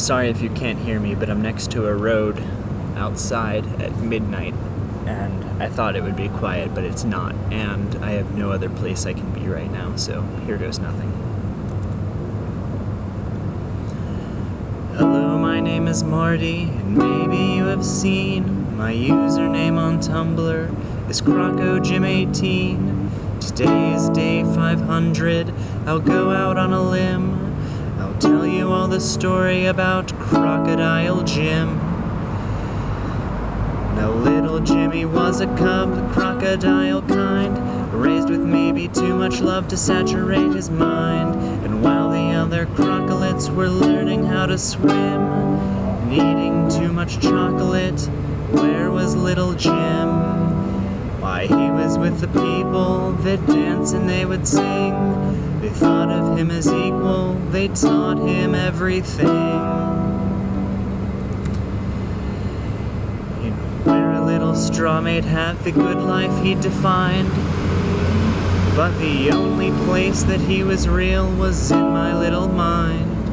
sorry if you can't hear me, but I'm next to a road outside at midnight, and I thought it would be quiet, but it's not, and I have no other place I can be right now, so here goes nothing. Hello, my name is Marty, and maybe you have seen my username on Tumblr is CrocoJim18. Today is day 500. I'll go out on a limb. Tell you all the story about Crocodile Jim. Now little Jimmy was a cub, crocodile kind, raised with maybe too much love to saturate his mind. And while the other crocolites were learning how to swim, and eating too much chocolate, where was little Jim? Why, he was with the people that dance and they would sing. They thought of him as equal, they taught him everything. He'd wear a little straw-made hat, the good life he defined. But the only place that he was real was in my little mind,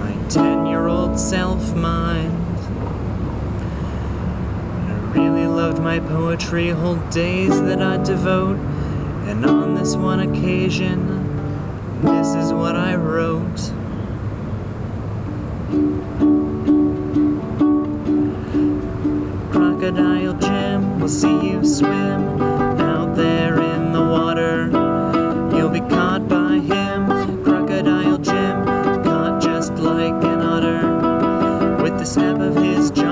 my ten-year-old self-mind. I really loved my poetry, whole days that I'd devote, and on this one occasion, this is what I wrote. Crocodile Jim will see you swim out there in the water. You'll be caught by him, Crocodile Jim, caught just like an otter. With the snap of his jaws,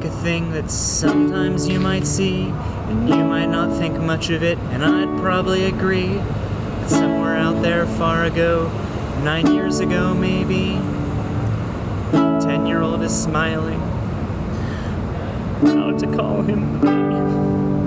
a thing that sometimes you might see, and you might not think much of it, and I'd probably agree. But somewhere out there far ago, nine years ago maybe, ten year old is smiling. How to call him.